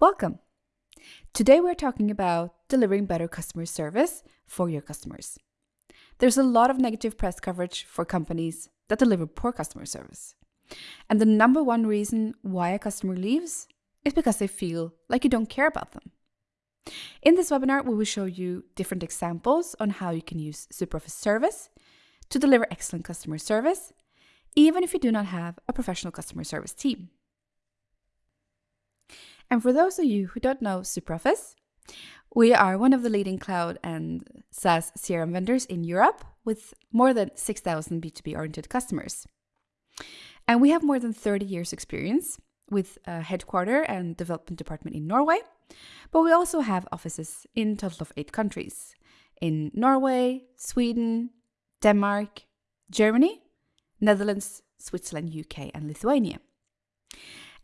Welcome! Today we're talking about delivering better customer service for your customers. There's a lot of negative press coverage for companies that deliver poor customer service. And the number one reason why a customer leaves is because they feel like you don't care about them. In this webinar, we will show you different examples on how you can use SuperOffice Service to deliver excellent customer service, even if you do not have a professional customer service team. And for those of you who don't know SuperOffice, we are one of the leading cloud and SaaS CRM vendors in Europe with more than 6,000 B2B oriented customers. And we have more than 30 years experience with a headquarter and development department in Norway, but we also have offices in total of eight countries in Norway, Sweden, Denmark, Germany, Netherlands, Switzerland, UK, and Lithuania.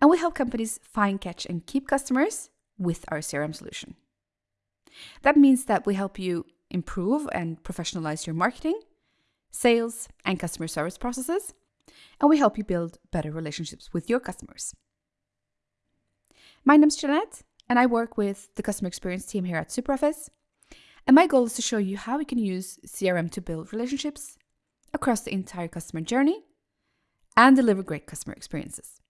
And we help companies find, catch, and keep customers with our CRM solution. That means that we help you improve and professionalize your marketing, sales, and customer service processes, and we help you build better relationships with your customers. My name is Jeanette, and I work with the customer experience team here at SuperOffice. And my goal is to show you how we can use CRM to build relationships across the entire customer journey and deliver great customer experiences.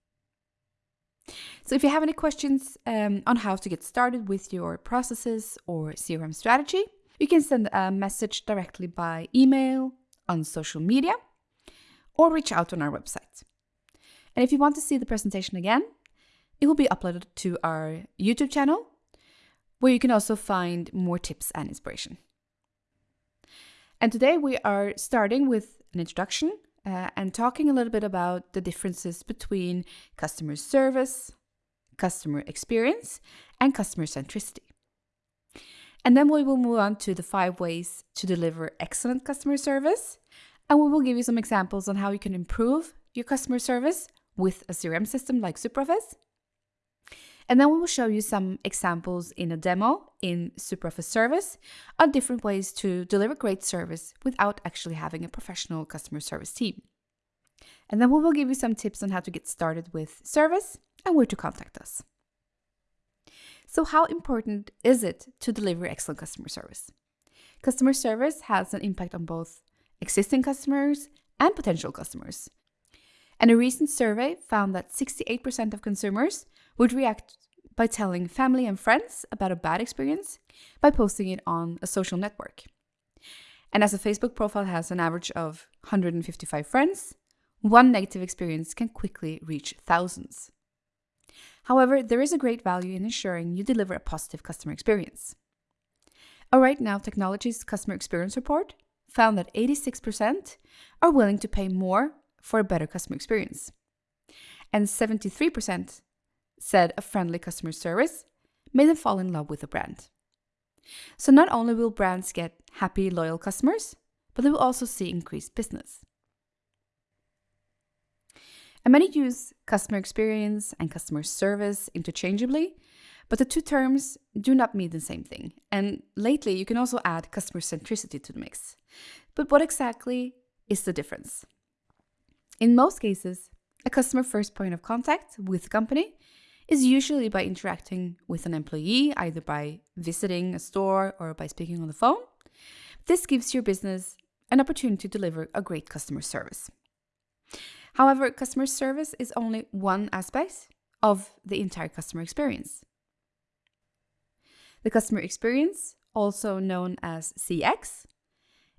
So if you have any questions um, on how to get started with your processes or CRM strategy, you can send a message directly by email, on social media, or reach out on our website. And if you want to see the presentation again, it will be uploaded to our YouTube channel, where you can also find more tips and inspiration. And today we are starting with an introduction uh, and talking a little bit about the differences between customer service, customer experience, and customer centricity. And then we will move on to the five ways to deliver excellent customer service. And we will give you some examples on how you can improve your customer service with a CRM system like SuperOffice. And then we will show you some examples in a demo in SuperOffice Service on different ways to deliver great service without actually having a professional customer service team. And then we will give you some tips on how to get started with service and where to contact us. So how important is it to deliver excellent customer service? Customer service has an impact on both existing customers and potential customers. And a recent survey found that 68% of consumers would react by telling family and friends about a bad experience by posting it on a social network. And as a Facebook profile has an average of 155 friends, one negative experience can quickly reach thousands. However, there is a great value in ensuring you deliver a positive customer experience. A Right Now Technologies customer experience report found that 86% are willing to pay more for a better customer experience. And 73% said a friendly customer service made them fall in love with the brand. So not only will brands get happy, loyal customers, but they will also see increased business. And many use customer experience and customer service interchangeably, but the two terms do not mean the same thing. And lately, you can also add customer centricity to the mix. But what exactly is the difference? In most cases, a customer first point of contact with the company is usually by interacting with an employee, either by visiting a store or by speaking on the phone. This gives your business an opportunity to deliver a great customer service. However, customer service is only one aspect of the entire customer experience. The customer experience, also known as CX,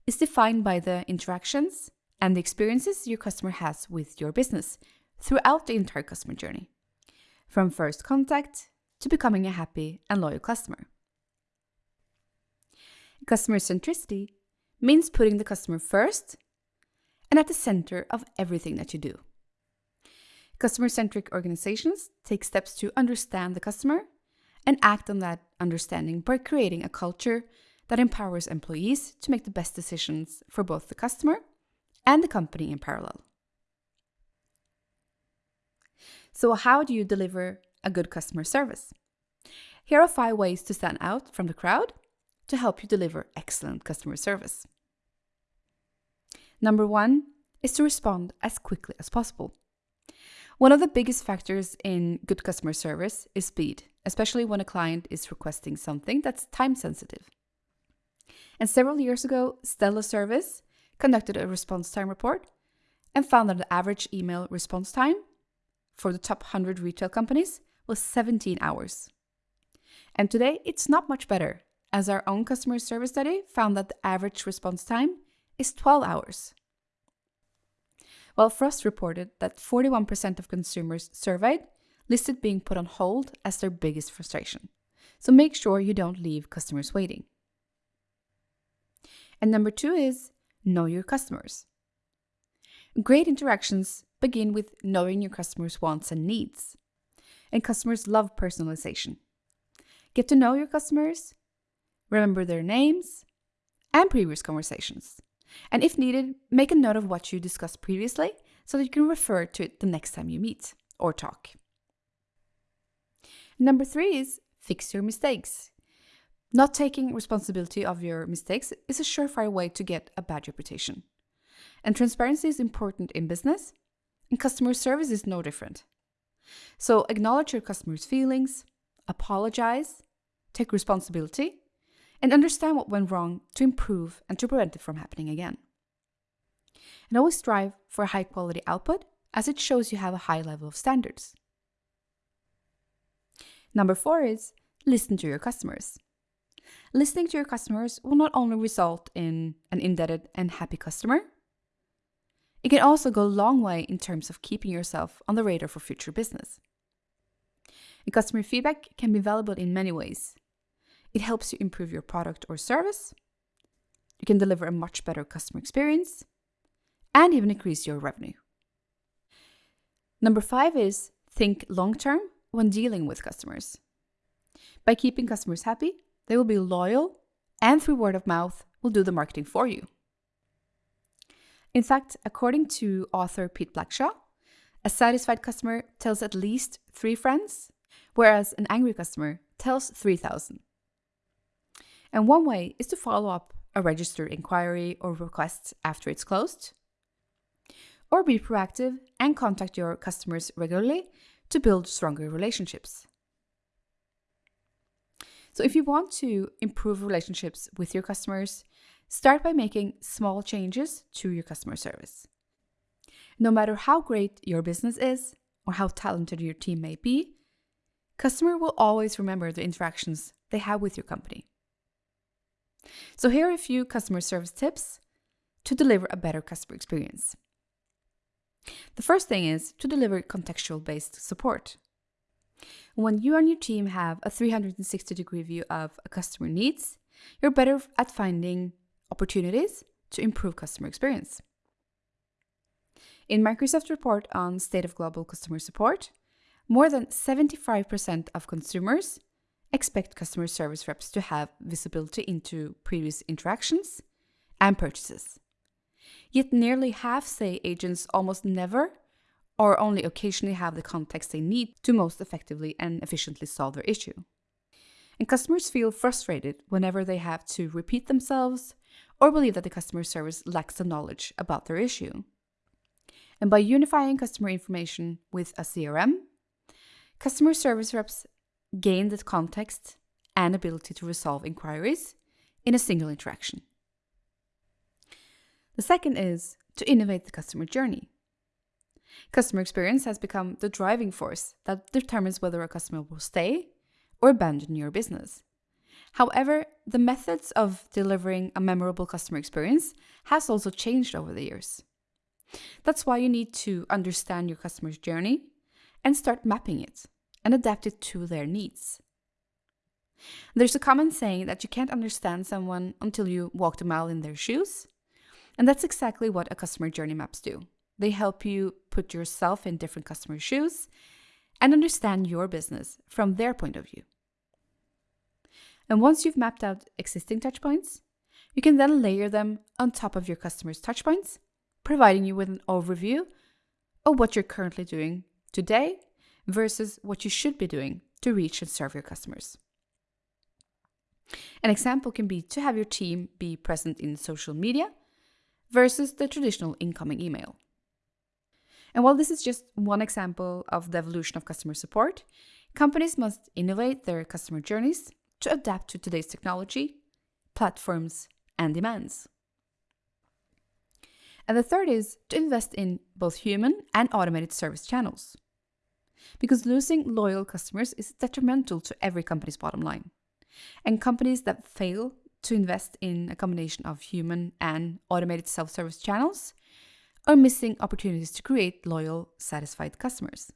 is defined by the interactions and the experiences your customer has with your business throughout the entire customer journey from first contact to becoming a happy and loyal customer. Customer centricity means putting the customer first and at the center of everything that you do. Customer centric organizations take steps to understand the customer and act on that understanding by creating a culture that empowers employees to make the best decisions for both the customer and the company in parallel. So, how do you deliver a good customer service? Here are five ways to stand out from the crowd to help you deliver excellent customer service. Number one is to respond as quickly as possible. One of the biggest factors in good customer service is speed, especially when a client is requesting something that's time sensitive. And several years ago, Stella Service conducted a response time report and found that the average email response time for the top 100 retail companies was 17 hours. And today, it's not much better, as our own customer service study found that the average response time is 12 hours. While Frost reported that 41% of consumers surveyed listed being put on hold as their biggest frustration. So make sure you don't leave customers waiting. And number two is know your customers. Great interactions begin with knowing your customers' wants and needs. And customers love personalization. Get to know your customers, remember their names, and previous conversations. And if needed, make a note of what you discussed previously so that you can refer to it the next time you meet or talk. Number three is fix your mistakes. Not taking responsibility of your mistakes is a surefire way to get a bad reputation. And transparency is important in business, and customer service is no different. So acknowledge your customers' feelings, apologize, take responsibility, and understand what went wrong to improve and to prevent it from happening again. And always strive for a high quality output as it shows you have a high level of standards. Number four is listen to your customers. Listening to your customers will not only result in an indebted and happy customer, it can also go a long way in terms of keeping yourself on the radar for future business. And customer feedback can be valuable in many ways. It helps you improve your product or service, you can deliver a much better customer experience, and even increase your revenue. Number five is think long term when dealing with customers. By keeping customers happy, they will be loyal and through word of mouth will do the marketing for you. In fact, according to author Pete Blackshaw, a satisfied customer tells at least three friends, whereas an angry customer tells 3,000. And one way is to follow up a registered inquiry or request after it's closed, or be proactive and contact your customers regularly to build stronger relationships. So, if you want to improve relationships with your customers, start by making small changes to your customer service. No matter how great your business is or how talented your team may be, customer will always remember the interactions they have with your company. So here are a few customer service tips to deliver a better customer experience. The first thing is to deliver contextual based support. When you and your team have a 360 degree view of a customer needs, you're better at finding opportunities to improve customer experience. In Microsoft's report on state of global customer support, more than 75% of consumers expect customer service reps to have visibility into previous interactions and purchases. Yet nearly half say agents almost never or only occasionally have the context they need to most effectively and efficiently solve their issue. And customers feel frustrated whenever they have to repeat themselves or believe that the customer service lacks the knowledge about their issue. And by unifying customer information with a CRM, customer service reps gain the context and ability to resolve inquiries in a single interaction. The second is to innovate the customer journey. Customer experience has become the driving force that determines whether a customer will stay or abandon your business. However, the methods of delivering a memorable customer experience has also changed over the years. That's why you need to understand your customer's journey and start mapping it and adapt it to their needs. There's a common saying that you can't understand someone until you walk a mile in their shoes, and that's exactly what a customer journey maps do. They help you put yourself in different customer shoes and understand your business from their point of view. And once you've mapped out existing touchpoints, you can then layer them on top of your customers' touchpoints, providing you with an overview of what you're currently doing today versus what you should be doing to reach and serve your customers. An example can be to have your team be present in social media versus the traditional incoming email. And while this is just one example of the evolution of customer support, companies must innovate their customer journeys to adapt to today's technology, platforms, and demands. And the third is to invest in both human and automated service channels. Because losing loyal customers is detrimental to every company's bottom line. And companies that fail to invest in a combination of human and automated self service channels are missing opportunities to create loyal, satisfied customers.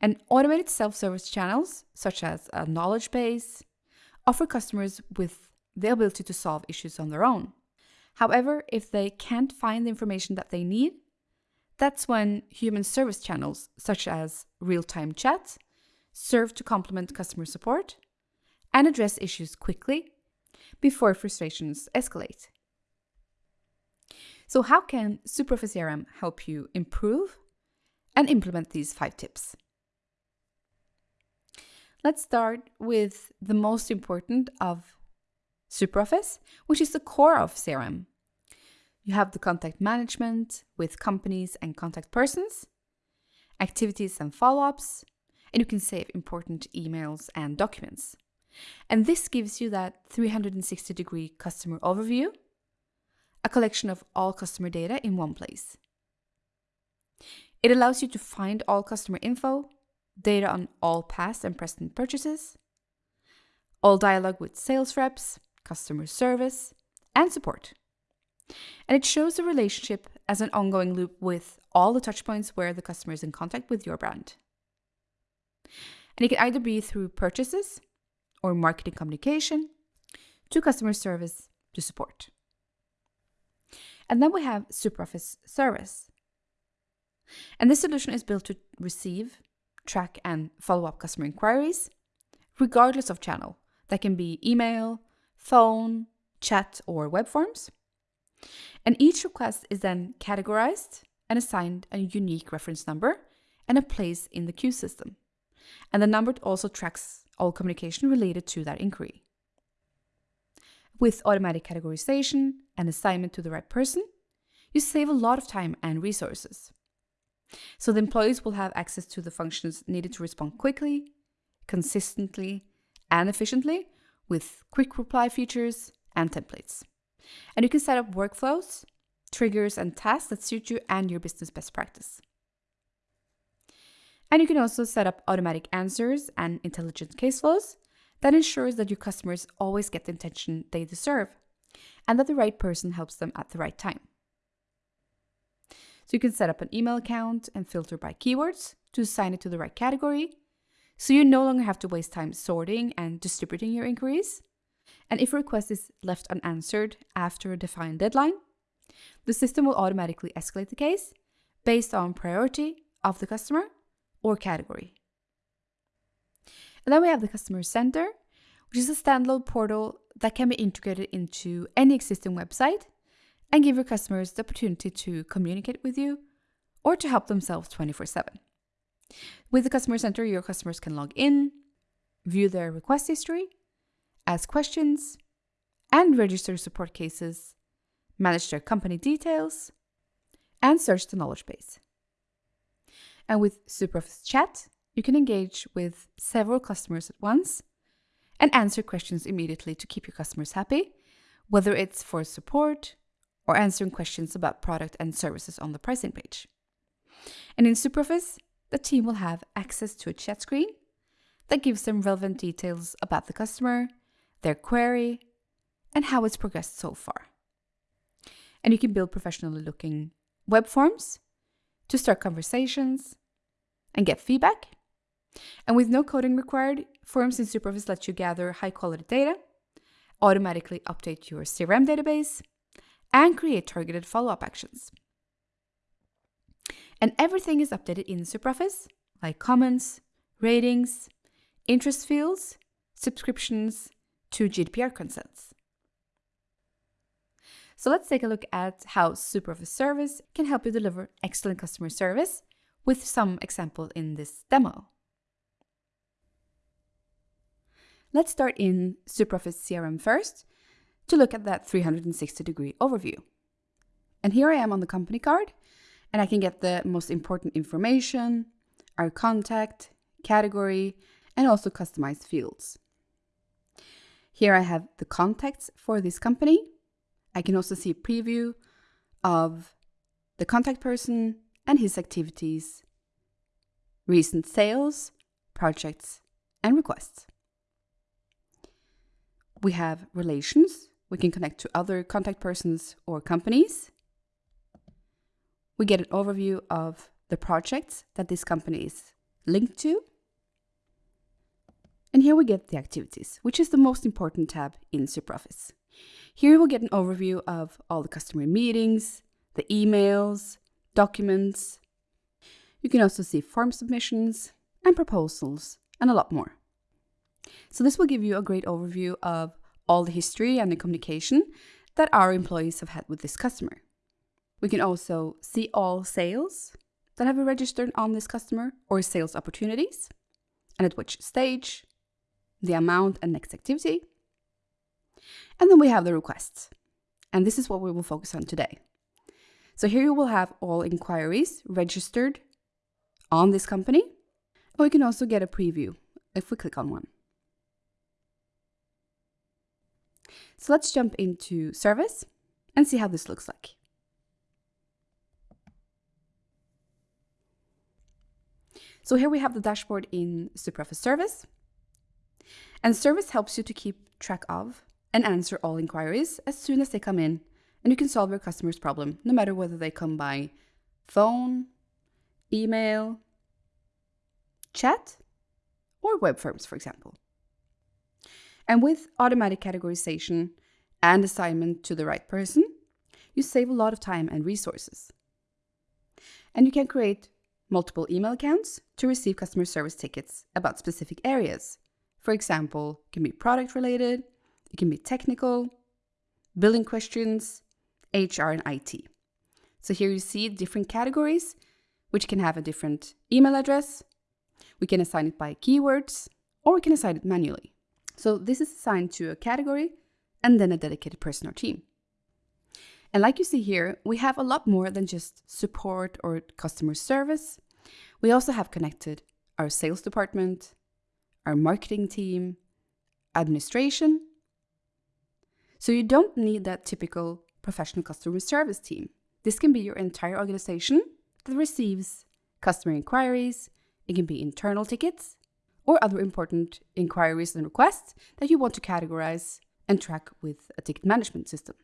And automated self service channels, such as a knowledge base, offer customers with the ability to solve issues on their own. However, if they can't find the information that they need, that's when human service channels, such as real time chat, serve to complement customer support and address issues quickly before frustrations escalate. So, how can SuperOffice help you improve and implement these five tips? Let's start with the most important of SuperOffice, which is the core of CRM. You have the contact management with companies and contact persons, activities and follow ups, and you can save important emails and documents. And this gives you that 360 degree customer overview, a collection of all customer data in one place. It allows you to find all customer info, data on all past and present purchases, all dialogue with sales reps, customer service, and support. And it shows the relationship as an ongoing loop with all the touchpoints where the customer is in contact with your brand. And it can either be through purchases or marketing communication to customer service to support. And then we have SuperOffice Service. And this solution is built to receive, track, and follow up customer inquiries, regardless of channel. That can be email, phone, chat, or web forms. And each request is then categorized and assigned a unique reference number and a place in the queue system. And the number also tracks all communication related to that inquiry. With automatic categorization and assignment to the right person, you save a lot of time and resources. So the employees will have access to the functions needed to respond quickly, consistently, and efficiently with quick reply features and templates. And you can set up workflows, triggers, and tasks that suit you and your business best practice. And you can also set up automatic answers and intelligent case flows that ensures that your customers always get the attention they deserve and that the right person helps them at the right time. So you can set up an email account and filter by keywords to assign it to the right category. So you no longer have to waste time sorting and distributing your inquiries. And if a request is left unanswered after a defined deadline, the system will automatically escalate the case based on priority of the customer or category. And then we have the Customer Center, which is a standalone portal that can be integrated into any existing website and give your customers the opportunity to communicate with you or to help themselves 24 7. With the Customer Center, your customers can log in, view their request history, ask questions, and register support cases, manage their company details, and search the knowledge base. And with SuperOffice Chat, you can engage with several customers at once and answer questions immediately to keep your customers happy, whether it's for support or answering questions about product and services on the pricing page. And in SuperOffice, the team will have access to a chat screen that gives them relevant details about the customer, their query, and how it's progressed so far. And you can build professionally looking web forms to start conversations and get feedback. And with no coding required, Forms in SuperOffice let you gather high quality data, automatically update your CRM database, and create targeted follow up actions. And everything is updated in SuperOffice, like comments, ratings, interest fields, subscriptions to GDPR consents. So let's take a look at how SuperOffice Service can help you deliver excellent customer service with some example in this demo. Let's start in SuperOffice CRM first to look at that 360 degree overview. And here I am on the company card, and I can get the most important information, our contact, category, and also customized fields. Here I have the contacts for this company. I can also see a preview of the contact person and his activities, recent sales, projects, and requests. We have relations. We can connect to other contact persons or companies. We get an overview of the projects that this company is linked to. And here we get the activities, which is the most important tab in SuperOffice. Here we'll get an overview of all the customer meetings, the emails, documents. You can also see form submissions and proposals and a lot more. So this will give you a great overview of all the history and the communication that our employees have had with this customer. We can also see all sales that have been registered on this customer or sales opportunities and at which stage, the amount and next activity. And then we have the requests. And this is what we will focus on today. So here you will have all inquiries registered on this company. Or you can also get a preview if we click on one. So let's jump into service and see how this looks like. So here we have the dashboard in SuperOffice Service. And Service helps you to keep track of and answer all inquiries as soon as they come in. And you can solve your customer's problem, no matter whether they come by phone, email, chat, or web forms, for example. And with automatic categorization and assignment to the right person, you save a lot of time and resources. And you can create multiple email accounts to receive customer service tickets about specific areas. For example, it can be product related, it can be technical, billing questions, HR, and IT. So here you see different categories, which can have a different email address. We can assign it by keywords, or we can assign it manually. So this is assigned to a category and then a dedicated person or team. And like you see here, we have a lot more than just support or customer service. We also have connected our sales department, our marketing team, administration. So you don't need that typical professional customer service team. This can be your entire organization that receives customer inquiries. It can be internal tickets or other important inquiries and requests that you want to categorize and track with a ticket management system.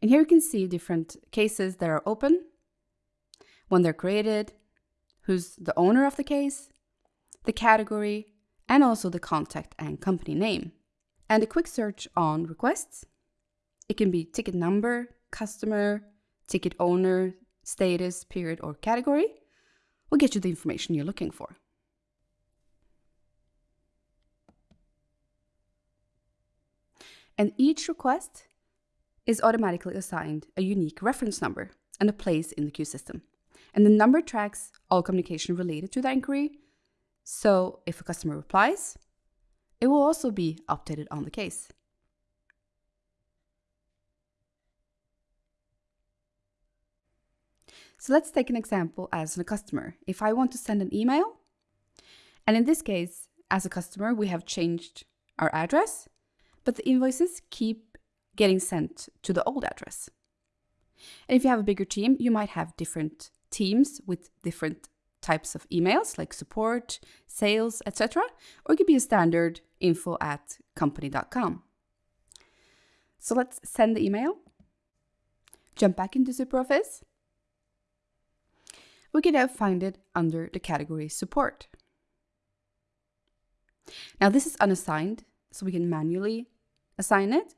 And here you can see different cases that are open, when they're created, who's the owner of the case, the category, and also the contact and company name. And a quick search on requests. It can be ticket number, customer, ticket owner, status, period, or category will get you the information you're looking for. And each request is automatically assigned a unique reference number and a place in the queue system. And the number tracks all communication related to the inquiry. So if a customer replies, it will also be updated on the case. So let's take an example as a customer. If I want to send an email, and in this case, as a customer, we have changed our address, but the invoices keep getting sent to the old address. And if you have a bigger team, you might have different teams with different types of emails like support, sales, etc. Or it could be a standard info at company.com. So let's send the email. Jump back into SuperOffice. We can now find it under the category support. Now this is unassigned, so we can manually assign it.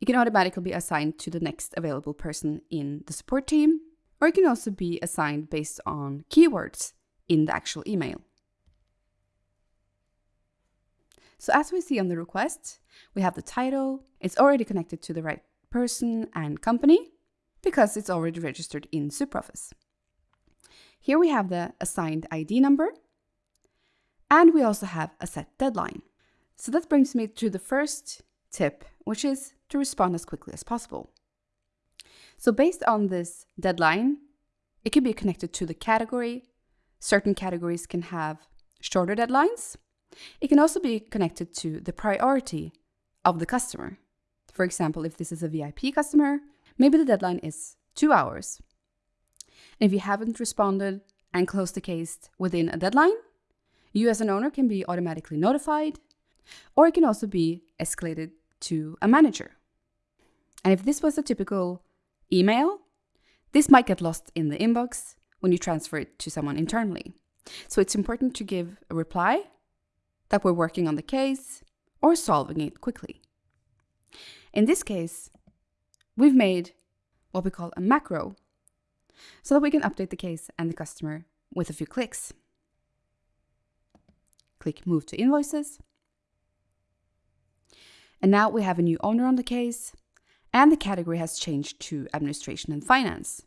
You can automatically be assigned to the next available person in the support team, or it can also be assigned based on keywords in the actual email. So as we see on the request, we have the title, it's already connected to the right person and company because it's already registered in SuperOffice. Here we have the assigned ID number, and we also have a set deadline. So that brings me to the first tip, which is to respond as quickly as possible. So based on this deadline, it can be connected to the category. Certain categories can have shorter deadlines. It can also be connected to the priority of the customer. For example, if this is a VIP customer, maybe the deadline is two hours. And if you haven't responded and closed the case within a deadline, you as an owner can be automatically notified, or it can also be escalated to a manager. And if this was a typical email, this might get lost in the inbox when you transfer it to someone internally. So it's important to give a reply that we're working on the case or solving it quickly. In this case, we've made what we call a macro so that we can update the case and the customer with a few clicks. Click Move to Invoices. And now we have a new owner on the case, and the category has changed to Administration and Finance.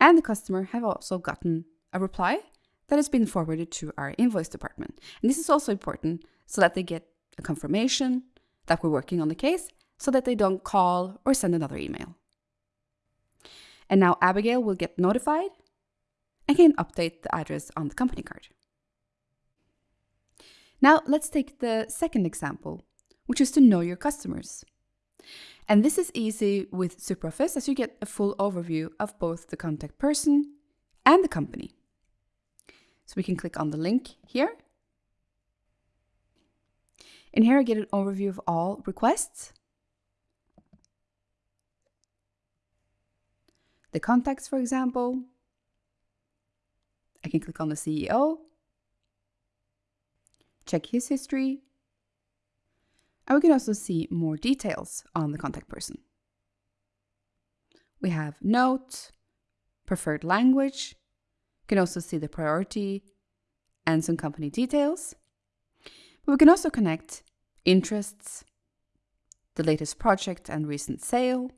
And the customer have also gotten a reply that has been forwarded to our invoice department. And this is also important so that they get a confirmation that we're working on the case so that they don't call or send another email. And now Abigail will get notified and can update the address on the company card. Now let's take the second example, which is to know your customers. And this is easy with SuperOffice as you get a full overview of both the contact person and the company. So we can click on the link here. And here I get an overview of all requests. The contacts, for example. I can click on the CEO, check his history, and we can also see more details on the contact person. We have note, preferred language, you can also see the priority and some company details. But we can also connect interests, the latest project and recent sale.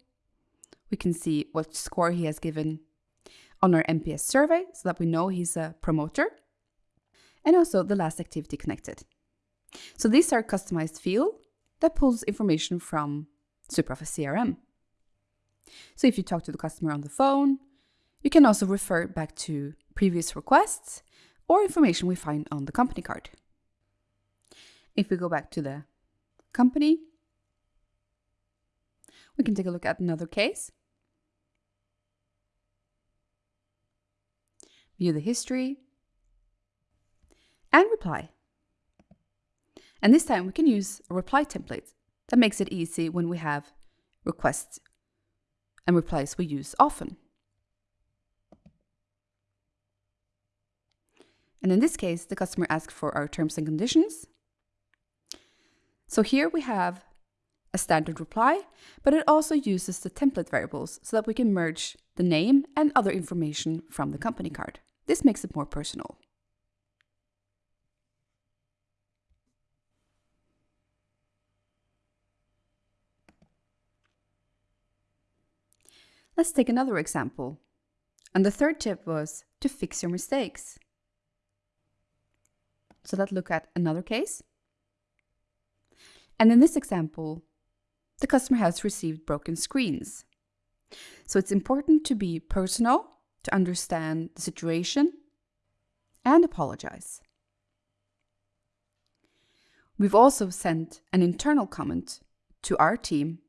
We can see what score he has given on our NPS survey so that we know he's a promoter. And also the last activity connected. So these are customized field that pulls information from SuperOffice CRM. So if you talk to the customer on the phone, you can also refer back to previous requests, or information we find on the company card. If we go back to the company, we can take a look at another case. View the history and reply. And this time we can use a reply template that makes it easy when we have requests and replies we use often. And in this case, the customer asked for our terms and conditions. So here we have a standard reply, but it also uses the template variables so that we can merge the name and other information from the company card. This makes it more personal. Let's take another example. And the third tip was to fix your mistakes. So let's look at another case. And in this example, the customer has received broken screens. So it's important to be personal, to understand the situation, and apologize. We've also sent an internal comment to our team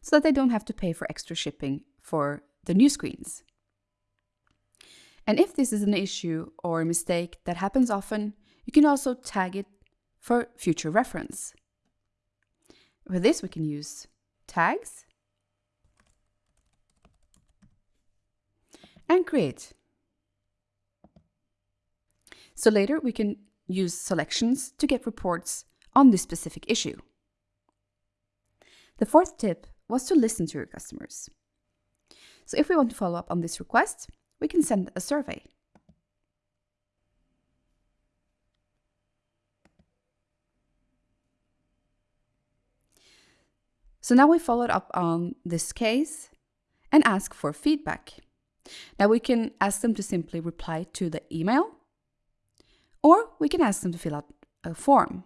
so that they don't have to pay for extra shipping for the new screens. And if this is an issue or a mistake that happens often, you can also tag it for future reference. For this, we can use tags and create. So later we can use selections to get reports on this specific issue. The fourth tip was to listen to your customers. So if we want to follow up on this request, we can send a survey. So now we followed up on this case and ask for feedback. Now we can ask them to simply reply to the email, or we can ask them to fill out a form.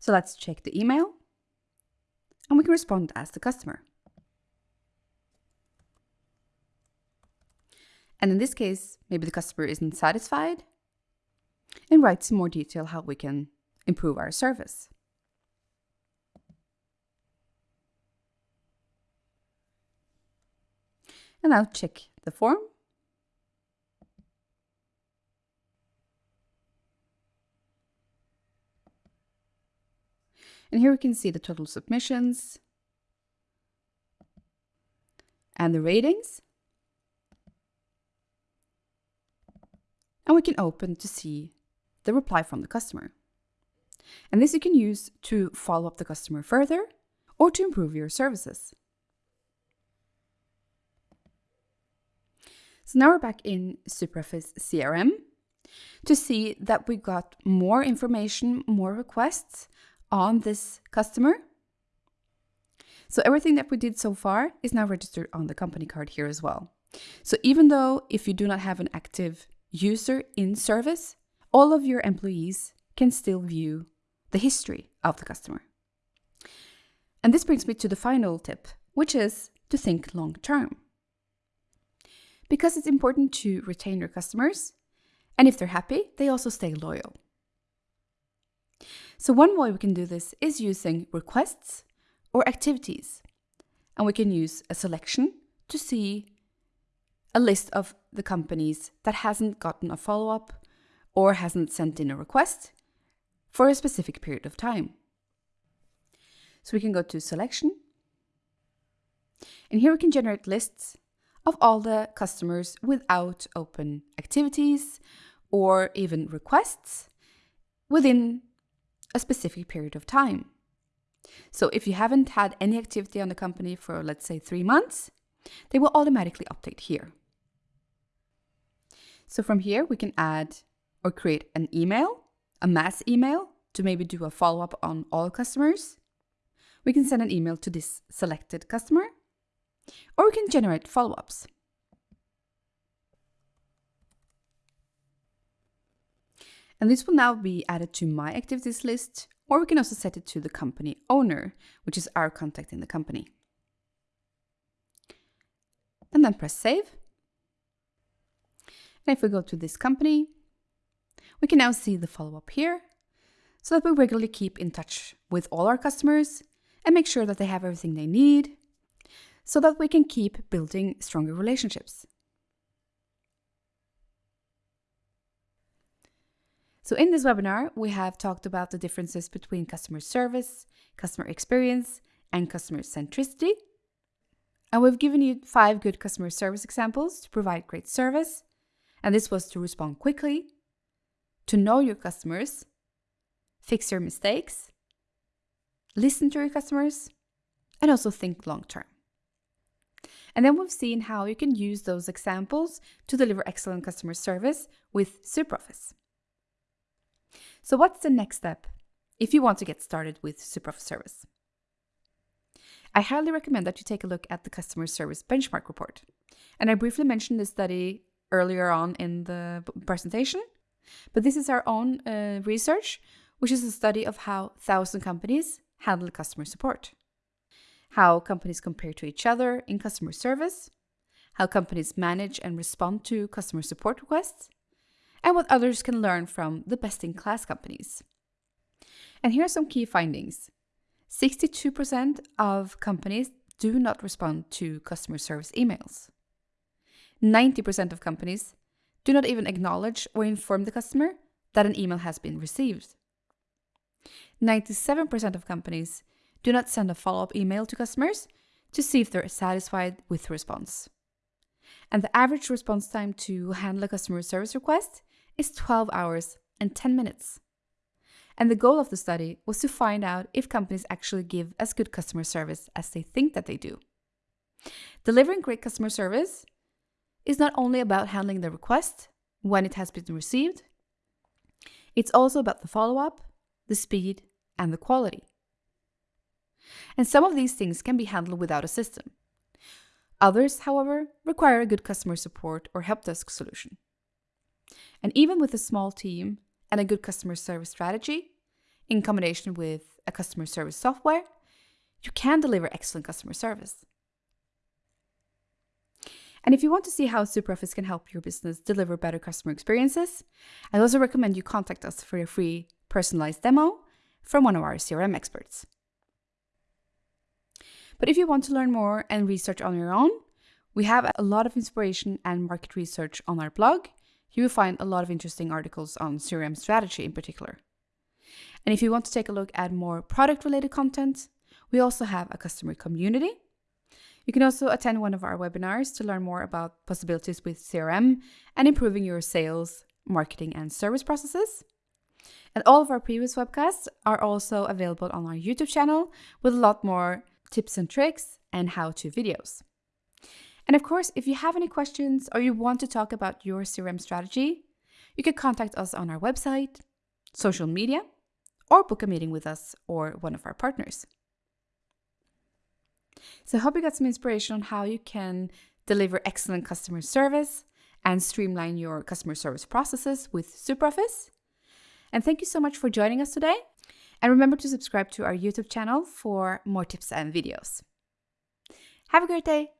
So let's check the email, and we can respond as the customer. And in this case, maybe the customer isn't satisfied and writes in more detail how we can improve our service. And now check the form. And here we can see the total submissions and the ratings. And we can open to see the reply from the customer. And this you can use to follow up the customer further or to improve your services. So now we're back in SuperOffice CRM to see that we got more information, more requests on this customer. So everything that we did so far is now registered on the company card here as well. So even though if you do not have an active user in service, all of your employees can still view the history of the customer. And this brings me to the final tip, which is to think long term. Because it's important to retain your customers, and if they're happy, they also stay loyal. So, one way we can do this is using requests or activities. And we can use a selection to see a list of the companies that hasn't gotten a follow up or hasn't sent in a request for a specific period of time. So we can go to selection. And here we can generate lists of all the customers without open activities or even requests within a specific period of time. So if you haven't had any activity on the company for, let's say, three months, they will automatically update here. So from here, we can add or create an email, a mass email, to maybe do a follow up on all customers. We can send an email to this selected customer, or we can generate follow ups. And this will now be added to my activities list, or we can also set it to the company owner, which is our contact in the company. And then press save. And if we go to this company, we can now see the follow up here so that we regularly keep in touch with all our customers and make sure that they have everything they need so that we can keep building stronger relationships. So, in this webinar, we have talked about the differences between customer service, customer experience, and customer centricity. And we've given you five good customer service examples to provide great service. And this was to respond quickly, to know your customers, fix your mistakes, listen to your customers, and also think long term. And then we've seen how you can use those examples to deliver excellent customer service with SuperOffice. So, what's the next step if you want to get started with SuperOffice service? I highly recommend that you take a look at the customer service benchmark report. And I briefly mentioned this study earlier on in the presentation, but this is our own uh, research, which is a study of how 1,000 companies handle customer support, how companies compare to each other in customer service, how companies manage and respond to customer support requests, and what others can learn from the best in class companies. And here are some key findings. 62% of companies do not respond to customer service emails. 90% of companies do not even acknowledge or inform the customer that an email has been received. 97% of companies do not send a follow up email to customers to see if they're satisfied with the response. And the average response time to handle a customer service request is 12 hours and 10 minutes. And the goal of the study was to find out if companies actually give as good customer service as they think that they do. Delivering great customer service is not only about handling the request when it has been received, it's also about the follow up, the speed, and the quality. And some of these things can be handled without a system. Others, however, require a good customer support or help desk solution. And even with a small team and a good customer service strategy, in combination with a customer service software, you can deliver excellent customer service. And if you want to see how SuperOffice can help your business deliver better customer experiences, I'd also recommend you contact us for a free personalized demo from one of our CRM experts. But if you want to learn more and research on your own, we have a lot of inspiration and market research on our blog. You will find a lot of interesting articles on CRM strategy in particular. And if you want to take a look at more product related content, we also have a customer community. You can also attend one of our webinars to learn more about possibilities with CRM and improving your sales, marketing, and service processes. And all of our previous webcasts are also available on our YouTube channel with a lot more tips and tricks and how to videos. And of course, if you have any questions or you want to talk about your CRM strategy, you can contact us on our website, social media, or book a meeting with us or one of our partners. So I hope you got some inspiration on how you can deliver excellent customer service and streamline your customer service processes with SuperOffice. And thank you so much for joining us today. And remember to subscribe to our YouTube channel for more tips and videos. Have a great day.